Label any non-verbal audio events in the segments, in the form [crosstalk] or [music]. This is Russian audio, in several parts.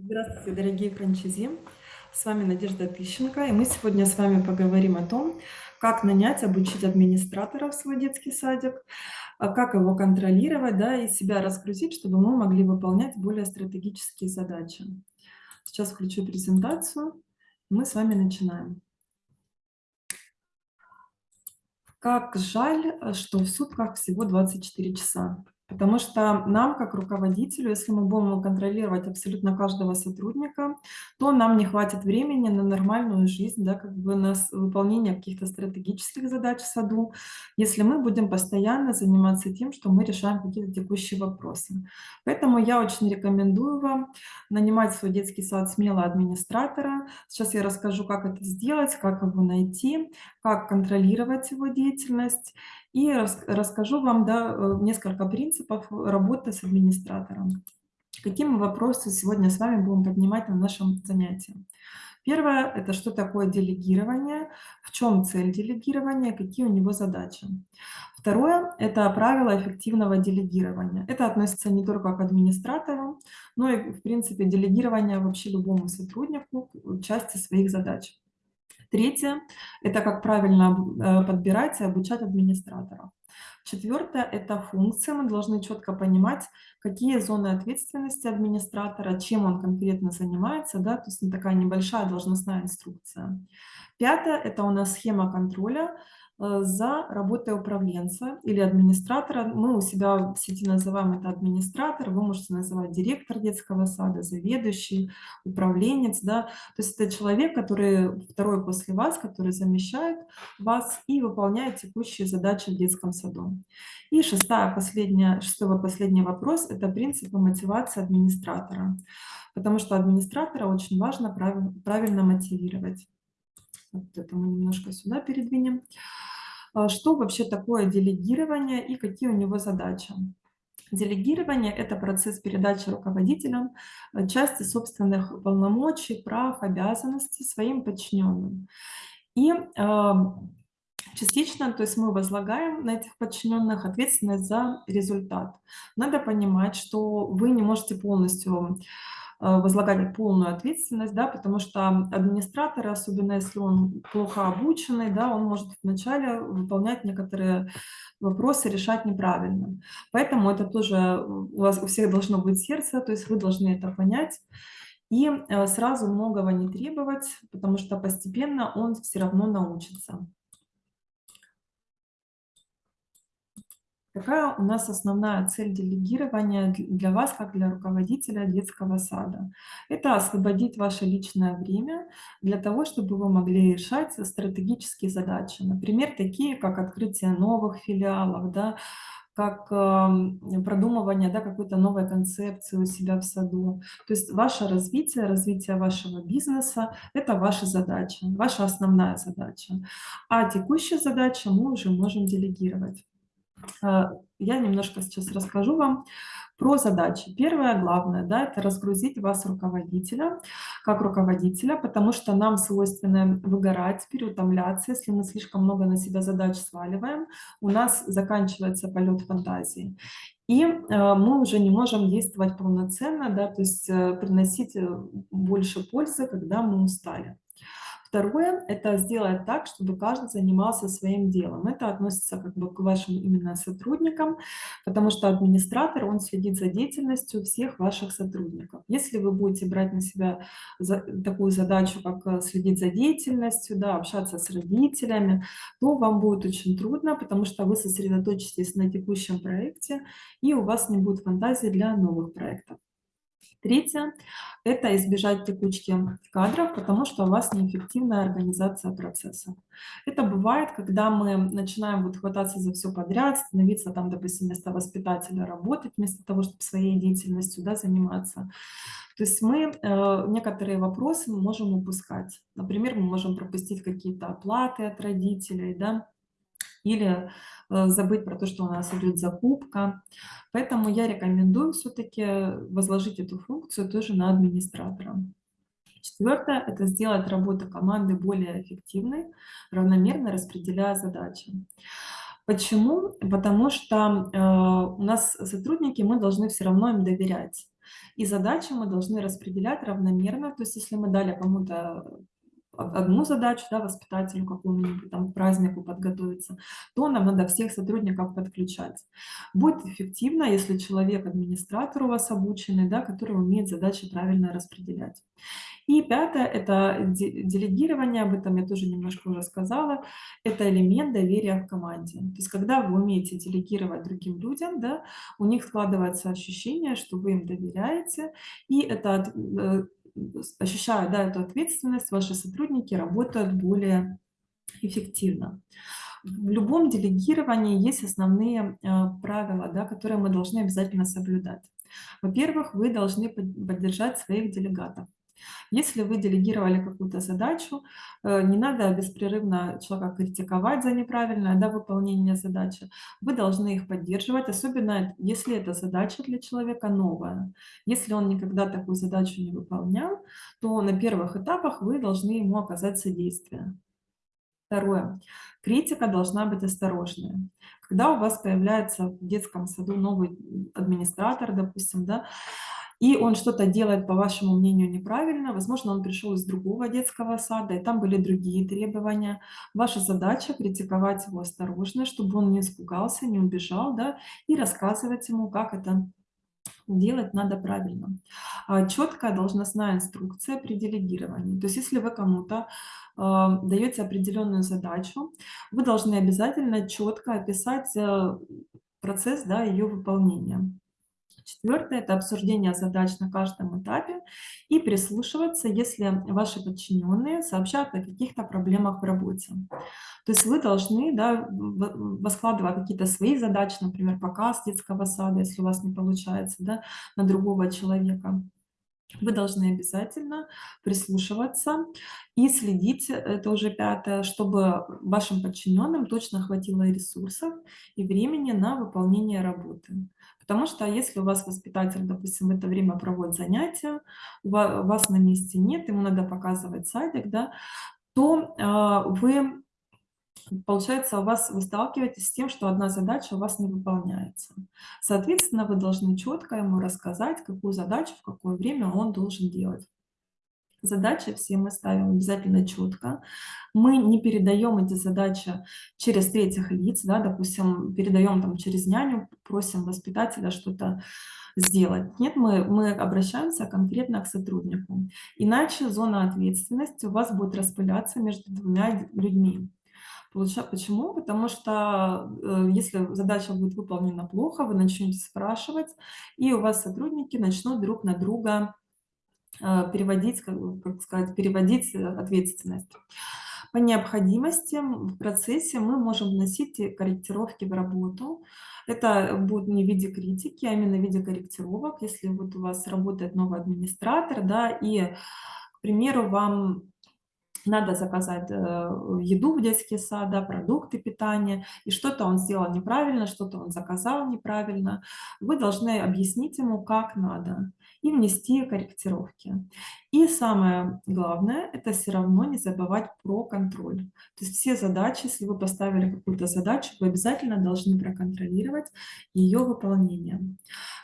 Здравствуйте, дорогие франчайзи! С вами Надежда Тыщенко, и мы сегодня с вами поговорим о том, как нанять, обучить администратора в свой детский садик, а, как его контролировать, да, и себя разгрузить, чтобы мы могли выполнять более стратегические задачи. Сейчас включу презентацию, мы с вами начинаем. Как жаль, что в сутках всего 24 часа. Потому что нам, как руководителю, если мы будем контролировать абсолютно каждого сотрудника, то нам не хватит времени на нормальную жизнь, да, как бы на выполнение каких-то стратегических задач в саду, если мы будем постоянно заниматься тем, что мы решаем какие-то текущие вопросы. Поэтому я очень рекомендую вам нанимать в свой детский сад смело администратора. Сейчас я расскажу, как это сделать, как его найти, как контролировать его деятельность. И рас расскажу вам, да, э, несколько принципов работы с администратором. Какие мы вопросы сегодня с вами будем поднимать на нашем занятии. Первое- это что такое делегирование, в чем цель делегирования, какие у него задачи. Второе- это правила эффективного делегирования. Это относится не только к администратору, но и, в принципе, делегирование вообще любому сотруднику части своих задач. Третье- это как правильно э, подбирать и обучать администраторов. Четвертое- это функции. Мы должны четко понимать, какие зоны ответственности администратора, чем он конкретно занимается, да, то есть такая небольшая должностная инструкция. Пятое- это у нас схема контроля, за работой управленца или администратора. Мы у себя в сети называем это администратор, вы можете называть директор детского сада, заведующий, управленец, да. То есть это человек, который второй после вас, который замещает вас и выполняет текущие задачи в детском саду. И шестая, последняя, шестой последний вопрос- это принципы мотивации администратора. Потому что администратора очень важно правиль правильно мотивировать. Вот это мы немножко сюда передвинем. А, что вообще такое делегирование и какие у него задачи? Делегирование- это процесс передачи руководителям, э, части собственных полномочий, прав, обязанностей своим подчиненным. И, ам, частично, то есть мы возлагаем на этих подчиненных ответственность за результат. Надо понимать, что вы не можете полностью, возлагать полную ответственность, да, потому что администратор, особенно если он плохо обученный, да, он может вначале выполнять некоторые вопросы, решать неправильно. Поэтому это тоже, э, у вас у всех должно быть сердце, то есть вы должны это понять и, э, сразу многого не требовать, потому что постепенно он всё равно научится. Какая у нас основная цель делегирования дл для вас, как для руководителя детского сада? Это освободить ваше личное время для того, чтобы вы могли решать стратегические задачи. Например, такие как открытие новых филиалов, да, как, ам, продумывание, да, какой-то новой концепции у себя в саду. То есть ваше развитие, развитие вашего бизнеса- это ваша задача, ваша основная задача. А текущие задачи мы уже можем делегировать. А, я немножко сейчас расскажу вам про задачи. Первое, главное, да- это разгрузить вас, руководителя, как руководителя, потому что нам свойственно выгорать, переутомляться, если мы слишком много на себя задач сваливаем, у нас заканчивается полет фантазии. И, э, мы уже не можем действовать полноценно, да, то есть, э, приносить, э, больше пользы, когда мы устали. Второе- это сделать так, чтобы каждый занимался своим делом. Это относится как бы к вашим именно сотрудникам, потому что администратор, он следит за деятельностью всех ваших сотрудников. Если вы будете брать на себя за такую задачу, как, э, следить за деятельностью, да, общаться с родителями, то вам будет очень трудно, потому что вы сосредоточитесь на текущем проекте, и у вас не будет фантазии для новых проектов. Третье- это избежать текучки кадров, потому что у вас неэффективная организация процесса. Это бывает, когда мы начинаем вот хвататься за всё подряд, становиться там, допустим, вместо воспитателя работать, вместо того, чтобы своей деятельностью, да, заниматься. То есть мы, э, некоторые вопросы можем упускать. Например, мы можем пропустить какие-то оплаты от родителей, да, или, э, забыть про то, что у нас идет закупка. Поэтому я рекомендую всё-таки возложить эту функцию тоже на администратора. Четвертое- это сделать работу команды более эффективной, равномерно распределяя задачи. Почему? Потому что, э, у нас сотрудники, мы должны всё равно им доверять. И задачи мы должны распределять равномерно. То есть если мы дали кому-то одну задачу, да, воспитателю какому-нибудь там празднику подготовиться, то нам надо всех сотрудников подключать. Будет эффективно, если человек, администратор у вас обученный, да, который умеет задачи правильно распределять. И пятое– это делегирование, об этом я тоже немножко уже сказала, это элемент доверия в команде. То есть когда вы умеете делегировать другим людям, да, у них складывается ощущение, что вы им доверяете, и это э, ощущая да, эту ответственность, ваши сотрудники работают более эффективно. В любом делегировании есть основные э, правила, да, которые мы должны обязательно соблюдать. Во-первых, вы должны поддержать своих делегатов. Если вы делегировали какую-то задачу, э, не надо беспрерывно человека критиковать за неправильное да, выполнение задачи. Вы должны их поддерживать, особенно если эта задача для человека новая. Если он никогда такую задачу не выполнял, то на первых этапах вы должны ему оказать содействие. Второе. Критика должна быть осторожная. Когда у вас появляется в детском саду новый администратор, допустим, да, и он что-то делает, по вашему мнению, неправильно, возможно, он пришел из другого детского сада, и там были другие требования. Ваша задача критиковать его осторожно, чтобы он не испугался, не убежал, да, и рассказывать ему, как это делать надо правильно. А, Четкая должностная инструкция при делегировании. То есть если вы кому-то э, даете определенную задачу, вы должны обязательно четко описать э, процесс да, ее выполнения. Четвертое– это обсуждение задач на каждом этапе и прислушиваться, если ваши подчиненные сообщают о каких-то проблемах в работе. То есть вы должны да, воскладывать какие-то свои задачи, например, показ детского сада, если у вас не получается, да, на другого человека вы должны обязательно прислушиваться и следить, это уже пятое, чтобы вашим подчиненным точно хватило ресурсов и времени на выполнение работы. Потому что если у вас воспитатель, допустим, в это время проводит занятия, вас на месте нет, ему надо показывать садик, да, то а, вы Получается, у вас вы сталкиваетесь с тем, что одна задача у вас не выполняется. Соответственно, вы должны четко ему рассказать, какую задачу, в какое время он должен делать. Задачи все мы ставим обязательно четко. Мы не передаем эти задачи через третьих лиц, да, допустим, передаем там через няню, просим воспитателя что-то сделать. Нет, мы, мы обращаемся конкретно к сотруднику. Иначе зона ответственности у вас будет распыляться между двумя людьми. Почему? Потому что э, если задача будет выполнена плохо, вы начнете спрашивать, и у вас сотрудники начнут друг на друга переводить, как, как сказать, переводить э, ответственность. По необходимости в процессе мы можем вносить корректировки в работу. Это будет не в виде критики, а именно в виде корректировок. Если вот у вас работает новый администратор, да, и, к примеру, вам надо заказать э, еду в детский сад, да, продукты питания, и что-то он сделал неправильно, что-то он заказал неправильно. Вы должны объяснить ему, как надо, и внести корректировки. И самое главное, это все равно не забывать про контроль. То есть все задачи, если вы поставили какую-то задачу, вы обязательно должны проконтролировать ее выполнение.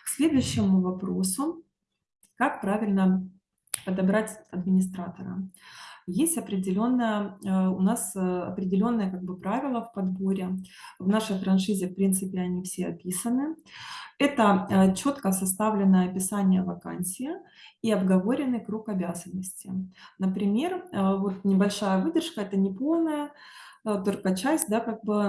К следующему вопросу, как правильно подобрать администратора. Есть определенное, э, у нас э, определенные как бы правила в подборе. В нашей франшизе, в принципе, они все описаны. Это э, четко составленное описание вакансии и обговоренный круг обязанностей. Например, вот небольшая выдержка, это не полная, только часть да, как бы,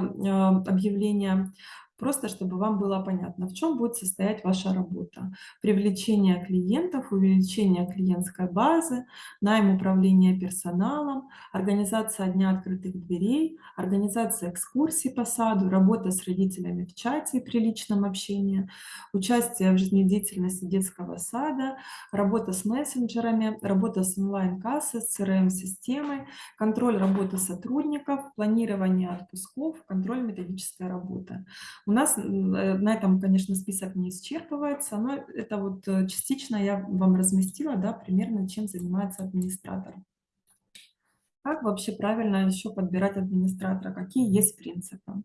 объявления. Просто чтобы вам было понятно, в чем будет состоять ваша работа. Привлечение клиентов, увеличение клиентской базы, найм управления персоналом, организация Дня открытых дверей, организация экскурсий по саду, работа с родителями в чате при личном общении, участие в жизнедеятельности детского сада, работа с мессенджерами, работа с онлайн-кассой, с CRM-системой, контроль работы сотрудников, планирование отпусков, контроль методической работы. У нас э, на этом, конечно, список не исчерпывается, но это вот э, частично я вам разместила, да, примерно чем занимается администратор. Как вообще правильно еще подбирать администратора? Какие есть принципы?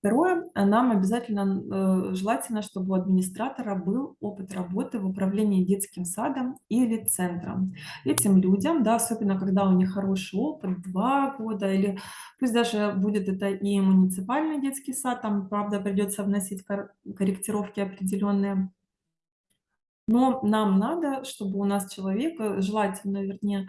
Второе, а, нам обязательно, э, желательно, чтобы у администратора был опыт работы в управлении детским садом или центром. Этим людям, да, особенно когда у них хороший опыт, 2 года или пусть даже будет это и муниципальный детский сад, там, правда, придется вносить кор корректировки определенные. Но нам надо, чтобы у нас человек, э, желательно, вернее, э,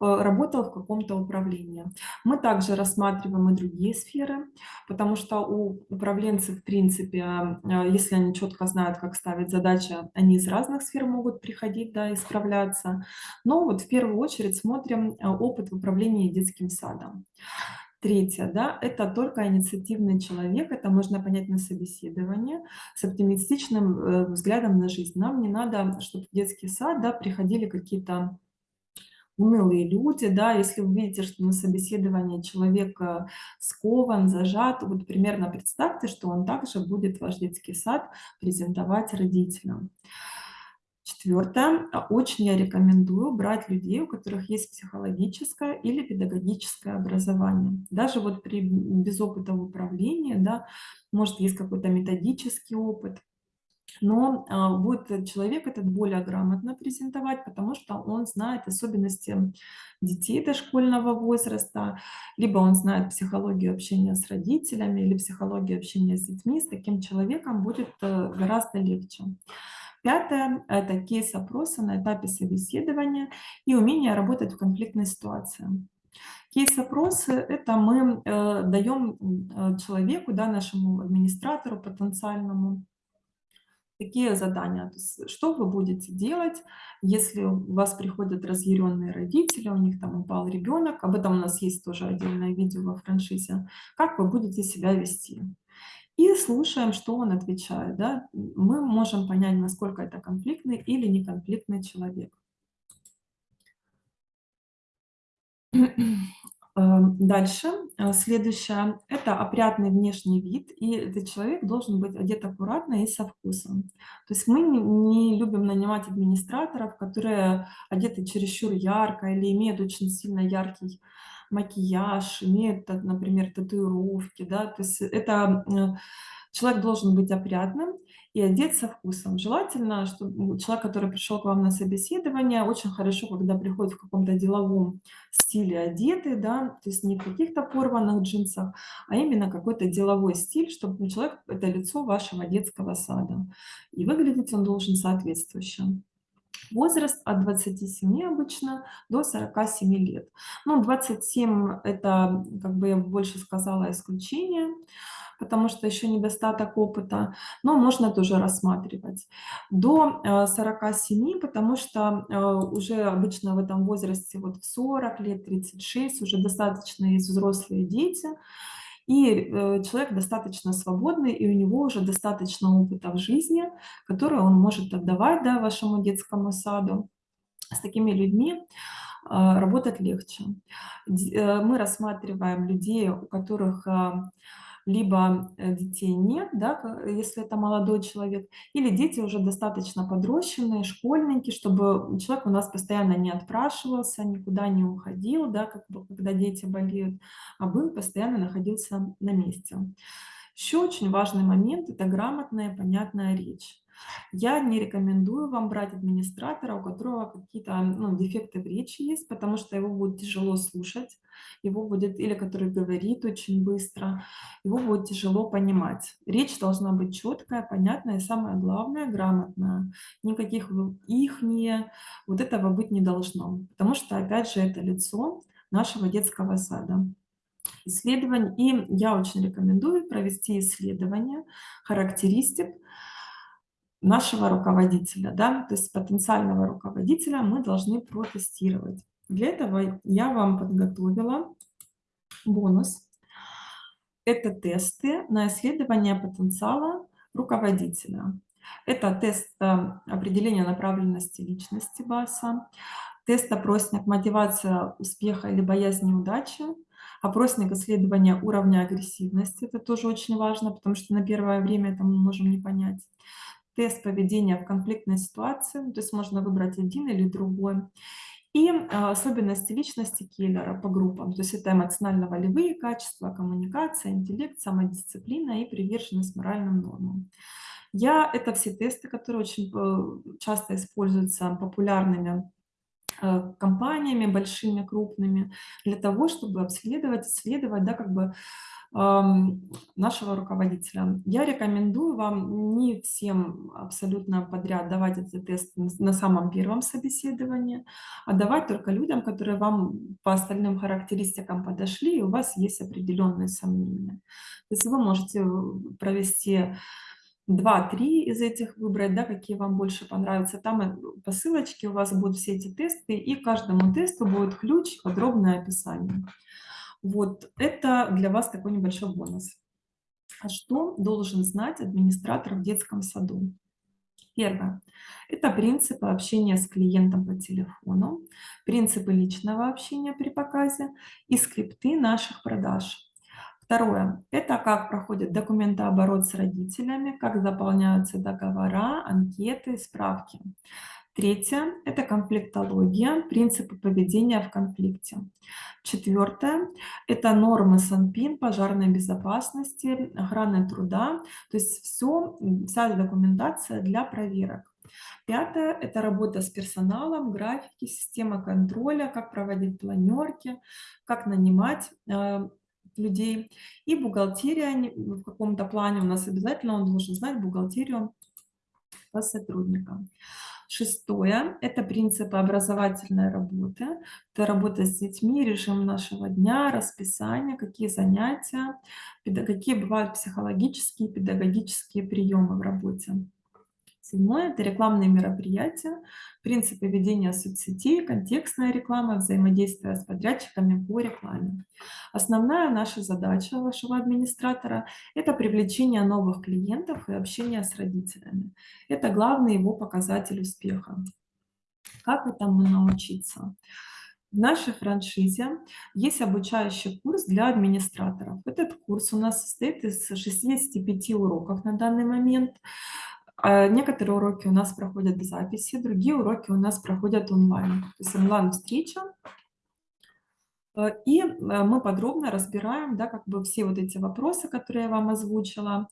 работал в каком-то управлении. Мы также рассматриваем и другие сферы, потому что у управленцев, в принципе, э, если они четко знают, как ставить задачи, они из разных сфер могут приходить, да, и справляться. Но вот в первую очередь смотрим опыт в управлении детским садом. Третье, да, это только инициативный человек, это можно понять на собеседовании, с оптимистичным, э, взглядом на жизнь. Нам не надо, чтобы в детский сад, да, приходили какие-то унылые люди, да. Если вы видите, что на собеседовании человек, э, скован, зажат, вот примерно представьте, что он также будет ваш детский сад презентовать родителям. Четвертое. А, очень я рекомендую брать людей, у которых есть психологическое или педагогическое образование. Даже вот при без опыта в управлении, да, может, есть какой-то методический опыт, но, а, будет человек этот более грамотно презентовать, потому что он знает особенности детей дошкольного возраста, либо он знает психологию общения с родителями или психологию общения с детьми. С таким человеком будет, э, гораздо легче. Пятое- это кейс-опросы на этапе собеседования и умение работать в конфликтной ситуации. Кейс-опросы- это мы, э, даем, э, человеку, да, нашему администратору потенциальному такие задания. То есть что вы будете делать, если у вас приходят разъяренные родители, у них там упал ребенок, об этом у нас есть тоже отдельное видео во франшизе, как вы будете себя вести? И слушаем, что он отвечает, да. Мы можем понять, насколько это конфликтный или неконфликтный человек. [clears throat] Эм, дальше, э, следующее- это опрятный внешний вид, и этот человек должен быть одет аккуратно и со вкусом. То есть мы не любим нанимать администраторов, которые одеты чересчур ярко или имеют очень сильно яркий макияж, имеют, т например, татуировки, да. То есть это, м, человек должен быть опрятным и одет со вкусом. Желательно, чтобы человек, который пришел к вам на собеседование, очень хорошо, когда приходит в каком-то деловом стиле одетый, да, то есть не в каких-то порванных джинсах, а именно какой-то деловой стиль, чтобы человек- это лицо вашего детского сада. И выглядеть он должен соответствующе. Возраст от 27 обычно до 47 лет. Ну, 27- это, как бы я больше сказала, исключение, потому что еще недостаток опыта, но можно тоже рассматривать. До, э, 47, потому что, э, уже обычно в этом возрасте, вот в 40 лет, 36 уже достаточно есть взрослые дети, и, э, человек достаточно свободный, и у него уже достаточно опыта в жизни, который он может отдавать, да, вашему детскому саду. С такими людьми, а, работать легче. Э, мы рассматриваем людей, у которых, а, либо, э, детей нет, да, к если это молодой человек, или дети уже достаточно подрощенные, школьники, чтобы человек у нас постоянно не отпрашивался, никуда не уходил, да, как бы когда дети болеют, а был, постоянно находился на месте. Еще очень важный момент- это грамотная, понятная речь. Я не рекомендую вам брать администратора, у которого какие-то, ну, дефекты в речи есть, потому что его будет тяжело слушать, его будет или который говорит очень быстро, его будет тяжело понимать. Речь должна быть четкая, понятная и, самое главное, грамотная. Никаких в "ихние", вот этого быть не должно, потому что, опять же, это лицо нашего детского сада. Исследовань и я очень рекомендую провести исследование характеристик нашего руководителя, да, то есть потенциального руководителя мы должны протестировать. Для этого я вам подготовила бонус. Это тесты на исследование потенциала руководителя. Это тест, э, определения направленности личности ВАСа, тест-опросник "Мотивация успеха или боязнь неудачи", опросник исследования уровня агрессивности. Это тоже очень важно, потому что на первое время это мы можем не понять. Тест поведения в конфликтной ситуации, то есть можно выбрать один или другой. И а, особенности личности киллера по группам. То есть это эмоционально-волевые качества, коммуникация, интеллект, самодисциплина и приверженность моральным нормам. Я это все тесты, которые очень э, часто используются популярными э, компаниями большими, крупными, для того, чтобы обследовать, исследовать, да, как бы нашего руководителя. Я рекомендую вам не всем абсолютно подряд давать эти тесты на самом первом собеседовании, а давать только людям, которые вам по остальным характеристикам подошли, и у вас есть определенные сомнения. То есть вы можете э, провести 2-3 из этих выбрать, да, какие вам больше понравятся. Там э, по ссылочке у вас будут все эти тесты, и каждому тесту будет ключ, подробное описание. Вот это для вас такой небольшой бонус. А что должен знать администратор в детском саду? Первое. Это принципы общения с клиентом по телефону, принципы личного общения при показе и скрипты наших продаж. Второе. Это как проходит документооборот с родителями, как заполняются договора, анкеты, справки. Третье – это конфликтология, принципы поведения в конфликте. Четвертое – это нормы СанПин, пожарной безопасности, охраны труда, то есть все, вся документация для проверок. Пятое – это работа с персоналом, графики, система контроля, как проводить планерки, как нанимать э, людей. И бухгалтерия в каком-то плане у нас обязательно он должен знать бухгалтерию по сотрудникам. Шестое – это принципы образовательной работы. Это работа с детьми, режим нашего дня, расписание, какие занятия, какие бывают психологические, педагогические приемы в работе. Седьмое – это рекламные мероприятия, принципы ведения соцсетей, контекстная реклама, взаимодействие с подрядчиками по рекламе. Основная наша задача вашего администратора – это привлечение новых клиентов и общение с родителями. Это главный его показатель успеха. Как этому научиться? В нашей франшизе есть обучающий курс для администраторов. Этот курс у нас состоит из 65 уроков на данный момент. А, некоторые уроки у нас проходят в записи, другие уроки у нас проходят онлайн. То есть онлайн-встреча. А, и а, мы подробно разбираем да, как бы все вот эти вопросы, которые я вам озвучила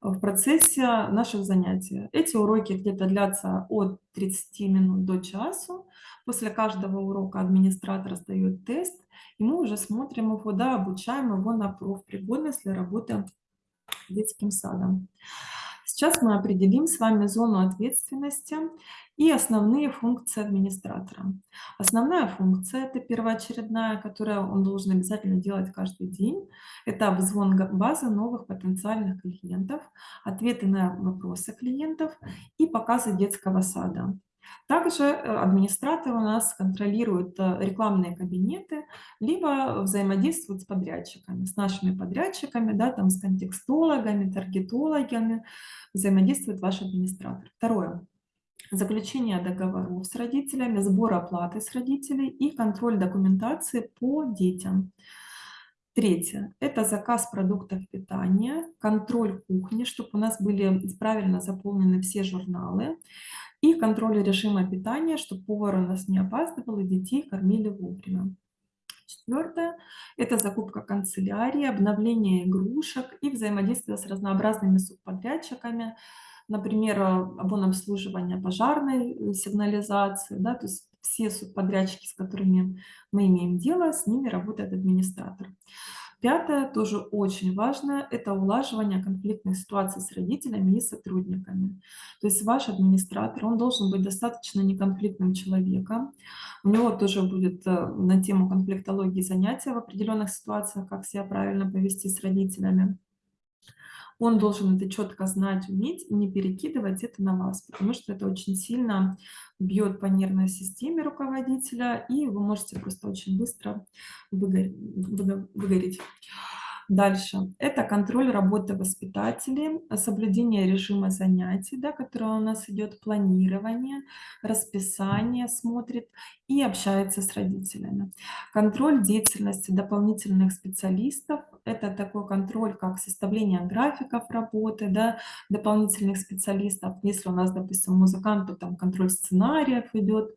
в процессе наших занятий. Эти уроки где-то длятся от 30 минут до часу. После каждого урока администратор сдает тест, и мы уже смотрим его, да, обучаем его на профпригодность для работы детским садом. Сейчас мы определим с вами зону ответственности и основные функции администратора. Основная функция – это первоочередная, которую он должен обязательно делать каждый день. Это обзвон базы новых потенциальных клиентов, ответы на вопросы клиентов и показы детского сада. Также э, администратор у нас контролирует э, рекламные кабинеты, либо взаимодействует с подрядчиками, с нашими подрядчиками, да, там, с контекстологами, таргетологами, взаимодействует ваш администратор. Второе. Заключение договоров с родителями, сбор оплаты с родителей и контроль документации по детям. Третье – это заказ продуктов питания, контроль кухни, чтобы у нас были правильно заполнены все журналы, и контроль режима питания, чтобы повар у нас не опаздывал и детей кормили вовремя. Четвертое – это закупка канцелярии, обновление игрушек и взаимодействие с разнообразными субподрядчиками, например, обслуживание пожарной э, сигнализации, да, то есть все субподрядчики, с которыми мы имеем дело, с ними работает администратор. Пятое, тоже очень важно, это улаживание конфликтных ситуаций с родителями и сотрудниками. То есть ваш администратор, он должен быть достаточно неконфликтным человеком. У него тоже будет э, на тему конфликтологии занятия в определенных ситуациях, как себя правильно повести с родителями он должен это четко знать, уметь и не перекидывать это на вас, потому что это очень сильно бьет по нервной системе руководителя, и вы можете просто очень быстро выгореть. Дальше. Это контроль работы воспитателей, соблюдение режима занятий, да, которое у нас идет, планирование, расписание смотрит и общается с родителями. Контроль деятельности дополнительных специалистов. Это такой контроль, как составление графиков работы да, дополнительных специалистов. Если у нас, допустим, музыкант, то там контроль сценариев идет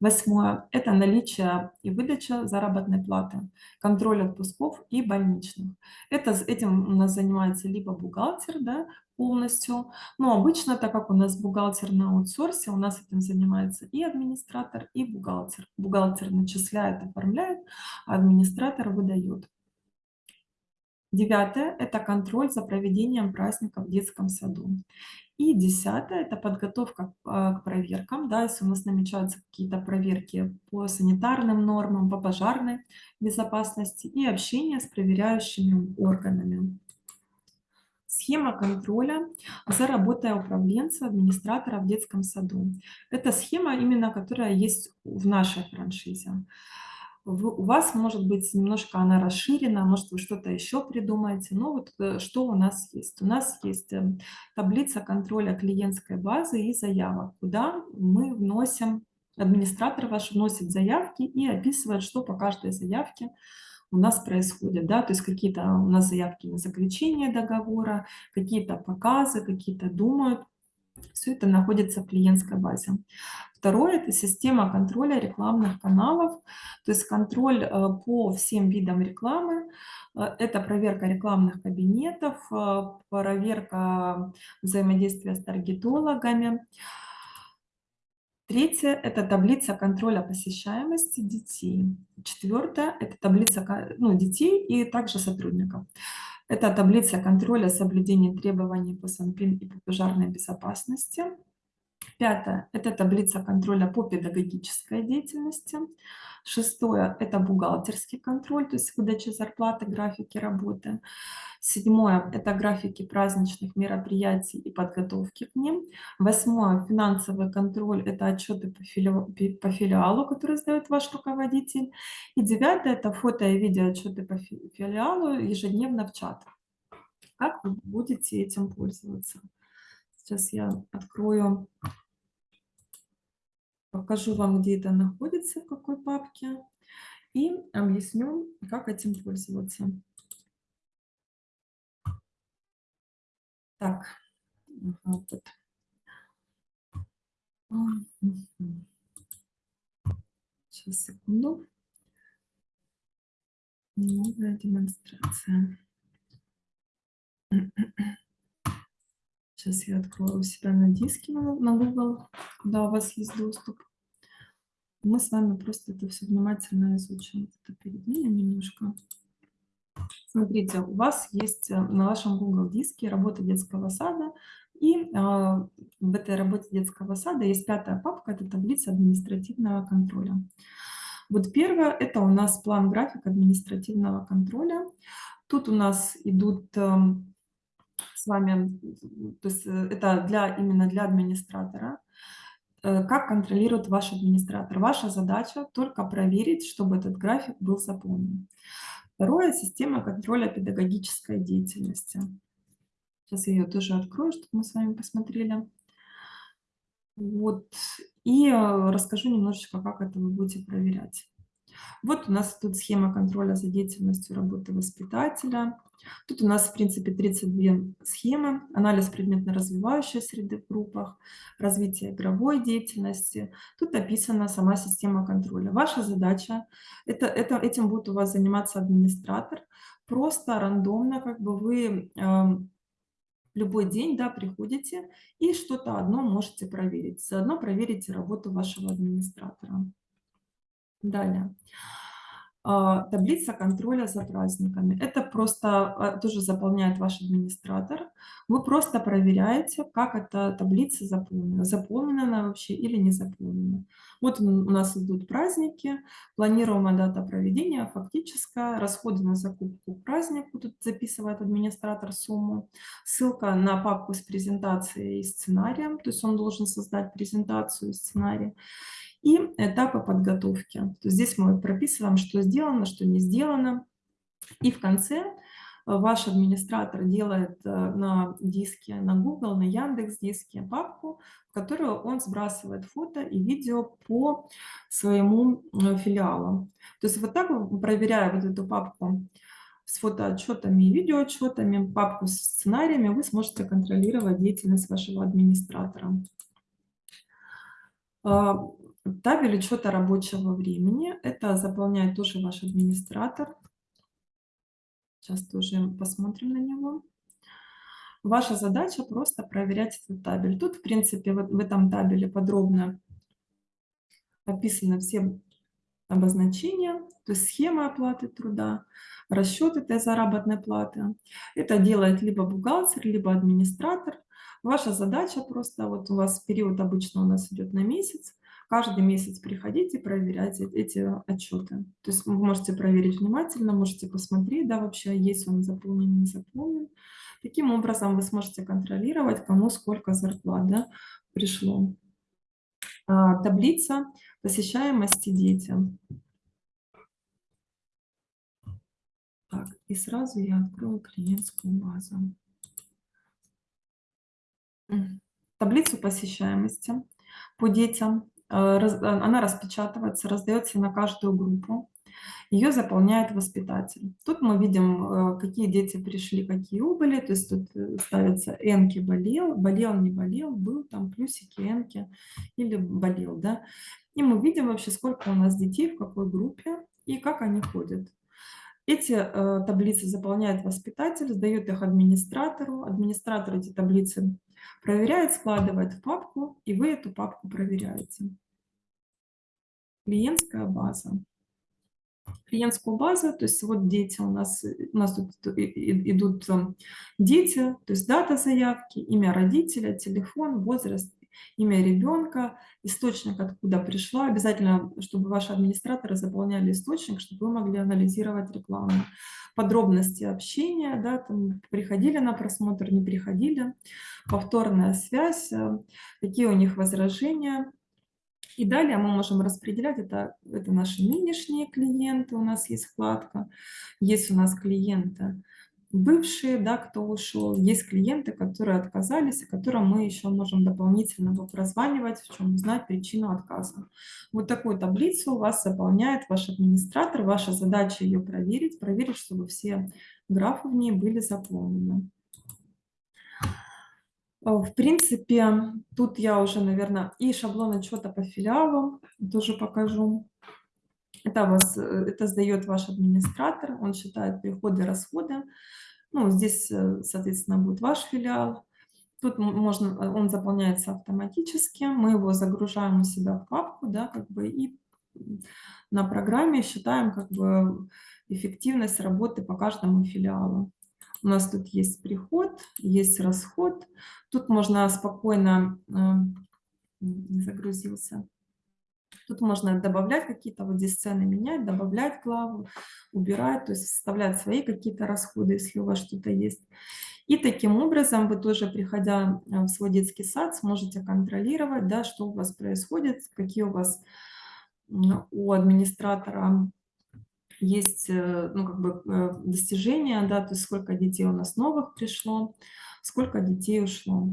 Восьмое – это наличие и выдача заработной платы, контроль отпусков и больничных. Это, этим у нас занимается либо бухгалтер да, полностью, но обычно, так как у нас бухгалтер на аутсорсе, у нас этим занимается и администратор, и бухгалтер. Бухгалтер начисляет, оформляет, а администратор выдает. Девятое – это контроль за проведением праздника в детском саду. И десятое – это подготовка а, к проверкам. Да, если у нас намечаются какие-то проверки по санитарным нормам, по пожарной безопасности и общение с проверяющими органами. Схема контроля за работой управленца, администратора в детском саду. Это схема, именно которая есть в нашей франшизе у вас, может быть, немножко она расширена, может, вы что-то еще придумаете. Но вот э, что у нас есть? У нас есть эм, таблица контроля клиентской базы и заявок, куда мы вносим, администратор ваш вносит заявки и описывает, что по каждой заявке у нас происходит, да, то есть какие-то у нас заявки на заключение договора, какие-то показы, какие-то думают, все это находится в клиентской базе. Второе – это система контроля рекламных каналов, то есть контроль э, по всем видам рекламы. Э, это проверка рекламных кабинетов, э, проверка взаимодействия с таргетологами. Третье – это таблица контроля посещаемости детей. Четвертое – это таблица ну, детей и также сотрудников. Это таблица контроля соблюдения требований по СанПИН и по пожарной безопасности. Пятое – это таблица контроля по педагогической деятельности. Шестое – это бухгалтерский контроль, то есть выдача зарплаты, графики работы. Седьмое – это графики праздничных мероприятий и подготовки к ним. Восьмое – финансовый контроль – это отчеты по филиалу, по филиалу, которые сдает ваш руководитель. И девятое – это фото и видео отчеты по филиалу ежедневно в чат. Как вы будете этим пользоваться? Сейчас я открою, покажу вам, где это находится, в какой папке, и объясню, как этим пользоваться. Так, вот. Сейчас, секунду. Новая демонстрация. Сейчас я открою себя на диске на Google, куда у вас есть доступ. Мы с вами просто это все внимательно изучим. Это перед ними немножко. Смотрите, у вас есть э, на вашем Google диске работа детского сада, и э, в этой работе детского сада есть пятая папка, это таблица административного контроля. Вот первое, это у нас план график административного контроля. Тут у нас идут э, с вами, то есть э, это для, именно для администратора, э, как контролирует ваш администратор. Ваша задача только проверить, чтобы этот график был заполнен. Второе – система контроля педагогической деятельности. Сейчас я ее тоже открою, чтобы мы с вами посмотрели. Вот. И э, расскажу немножечко, как это вы будете проверять. Вот у нас тут схема контроля за деятельностью работы воспитателя. Тут у нас, в принципе, 32 схемы. Анализ предметно-развивающей среды в группах, развитие игровой деятельности. Тут описана сама система контроля. Ваша задача, это, это, этим будет у вас заниматься администратор. Просто рандомно как бы вы э, любой день да, приходите и что-то одно можете проверить. Заодно проверите работу вашего администратора. Далее. А, таблица контроля за праздниками. Это просто а, тоже заполняет ваш администратор. Вы просто проверяете, как эта таблица заполнена. Заполнена она вообще или не заполнена. Вот у нас идут праздники, планируемая дата проведения, фактическая, расходы на закупку к празднику. Тут записывает администратор сумму. Ссылка на папку с презентацией и сценарием. То есть он должен создать презентацию и сценарий и этапы подготовки. То есть здесь мы прописываем, что сделано, что не сделано. И в конце э, ваш администратор делает э, на диске, на Google, на Яндекс диске папку, в которую он сбрасывает фото и видео по своему э, филиалу. То есть вот так, проверяя вот эту папку с фотоотчетами и видеоотчетами, папку с сценариями, вы сможете контролировать деятельность вашего администратора. Табель учета рабочего времени. Это заполняет тоже ваш администратор. Сейчас тоже посмотрим на него. Ваша задача просто проверять этот табель. Тут, в принципе, вот в этом табеле подробно описаны все обозначения, то есть схема оплаты труда, расчет этой заработной платы. Это делает либо бухгалтер, либо администратор. Ваша задача просто, вот у вас период обычно у нас идет на месяц, каждый месяц приходите проверять эти отчеты. То есть вы можете проверить внимательно, можете посмотреть, да, вообще есть он заполнен, не заполнен. Таким образом вы сможете контролировать, кому сколько зарплат да, пришло. А, таблица посещаемости детям. Так, и сразу я открою клиентскую базу. Таблицу посещаемости по детям. Э, она распечатывается, раздается на каждую группу. Ее заполняет воспитатель. Тут мы видим, э, какие дети пришли, какие убыли. То есть тут э, ставятся энки болел, болел, не болел, был там плюсики, энки или болел. Да? И мы видим вообще, сколько у нас детей, в какой группе и как они ходят. Эти э, таблицы заполняет воспитатель, сдает их администратору. Администратор эти таблицы проверяет, складывает в папку, и вы эту папку проверяете. Клиентская база клиентскую базу, то есть вот дети у нас, у нас тут идут дети, то есть дата заявки, имя родителя, телефон, возраст, имя ребенка, источник, откуда пришла. Обязательно, чтобы ваши администраторы заполняли источник, чтобы вы могли анализировать рекламу. Подробности общения, да, там, приходили на просмотр, не приходили, повторная связь, э, какие у них возражения, и далее мы можем распределять, это, это наши нынешние клиенты, у нас есть вкладка, есть у нас клиенты бывшие, да, кто ушел, есть клиенты, которые отказались, и которым мы еще можем дополнительно прозванивать, в чем узнать причину отказа. Вот такую таблицу у вас заполняет ваш администратор, ваша задача ее проверить, проверить, чтобы все графы в ней были заполнены. Э, в принципе, тут я уже, наверное, и шаблон отчета по филиалу тоже покажу. Это, вас, э, это сдает ваш администратор, он считает приходы, расходы. Ну, здесь, э, соответственно, будет ваш филиал. Тут можно, он заполняется автоматически, мы его загружаем у себя в папку, да, как бы, и на программе считаем как бы эффективность работы по каждому филиалу. У нас тут есть приход, есть расход. Тут можно спокойно, э, не загрузился, Тут можно добавлять какие-то вот здесь цены, менять, добавлять главу, убирать, то есть вставлять свои какие-то расходы, если у вас что-то есть. И таким образом вы тоже, приходя э, в свой детский сад, сможете контролировать, да, что у вас происходит, какие у вас у администратора есть э, ну, как бы э, достижения, да, то есть сколько детей у нас новых пришло, сколько детей ушло.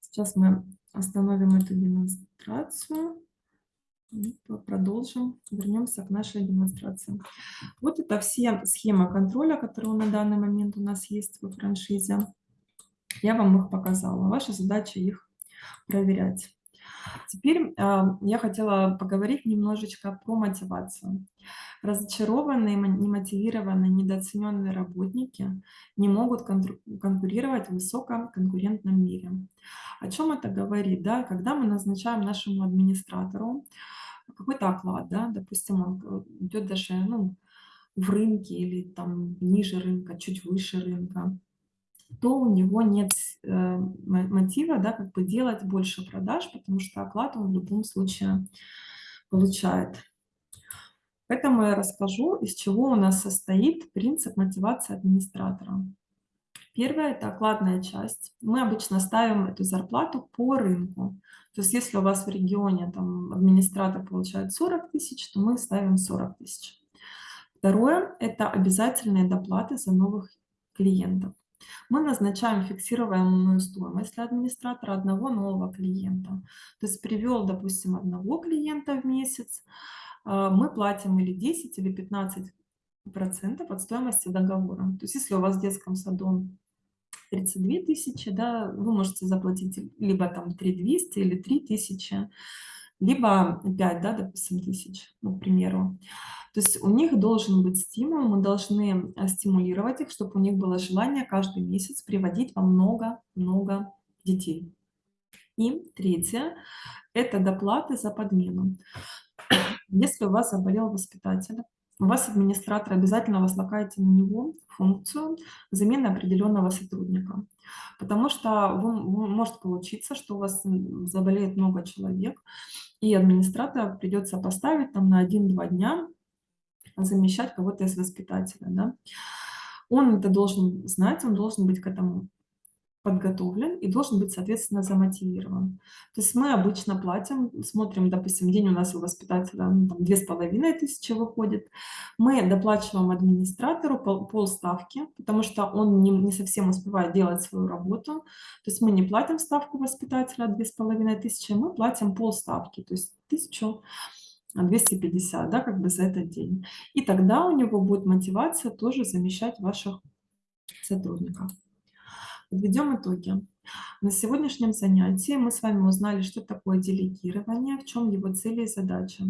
Сейчас мы остановим эту демонстрацию продолжим, вернемся к нашей демонстрации. Вот это все схемы контроля, которые на данный момент у нас есть во франшизе. Я вам их показала. Ваша задача их проверять. Теперь э, я хотела поговорить немножечко про мотивацию. Разочарованные, немотивированные, недооцененные работники не могут конкурировать в высококонкурентном мире. О чем это говорит? Да? Когда мы назначаем нашему администратору какой-то оклад, да? допустим, он э, идет даже ну, в рынке или там ниже рынка, чуть выше рынка, то у него нет э, мотива, да, как бы делать больше продаж, потому что оклад он в любом случае получает. Поэтому я расскажу, из чего у нас состоит принцип мотивации администратора. Первое – это окладная часть. Мы обычно ставим эту зарплату по рынку. То есть если у вас в регионе там, администратор получает 40 тысяч, то мы ставим 40 тысяч. Второе – это обязательные доплаты за новых клиентов. Мы назначаем фиксируемую стоимость для администратора одного нового клиента. То есть привел, допустим, одного клиента в месяц, а, мы платим или 10, или 15 процентов от стоимости договора. То есть если у вас в детском саду 32 тысячи, да, вы можете заплатить либо там 3200 или 3000. либо 5, да, допустим, тысяч, ну, к примеру. То есть у них должен быть стимул, мы должны э, стимулировать их, чтобы у них было желание каждый месяц приводить во много-много детей. И третье – это доплаты за подмену. Если у вас заболел воспитатель, у вас администратор обязательно возлагаете на него функцию замены определенного сотрудника. Потому что вы, может получиться, что у вас заболеет много человек, и администратора придется поставить там на 1-2 дня замещать кого-то из воспитателя. Да? Он это должен знать, он должен быть к этому подготовлен и должен быть, соответственно, замотивирован. То есть мы обычно платим, смотрим, допустим, день у нас у воспитателя ну, там, две с половиной тысячи выходит, мы доплачиваем администратору пол, полставки, потому что он не, не совсем успевает делать свою работу. То есть мы не платим ставку воспитателя две с половиной тысячи, мы платим полставки, то есть тысячу 250, да, как бы за этот день. И тогда у него будет мотивация тоже замещать ваших сотрудников. Подведем итоги. На сегодняшнем занятии мы с вами узнали, что такое делегирование, в чем его цели и задача.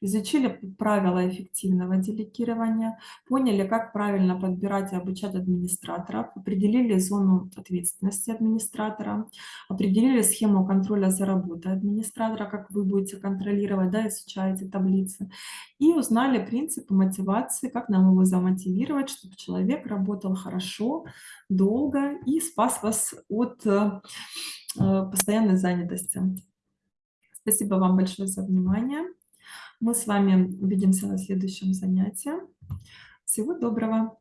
Изучили правила эффективного делегирования, поняли, как правильно подбирать и обучать администраторов, определили зону ответственности администратора, определили схему контроля за работой администратора, как вы будете контролировать, да, изучаете таблицы, и узнали принципы мотивации, как нам его замотивировать, чтобы человек работал хорошо, долго и спас вас от э, постоянной занятости. Спасибо вам большое за внимание. Мы с вами увидимся на следующем занятии. Всего доброго!